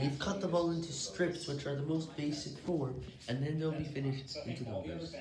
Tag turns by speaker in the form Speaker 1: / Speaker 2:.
Speaker 1: We've cut them all into strips, which are the most basic form, and then they'll be finished into numbers.